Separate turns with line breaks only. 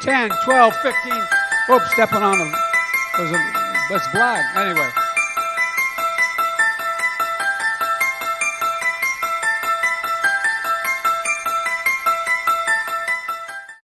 10, 12, 15. Oops, stepping on them. There's a, that's black. Anyway.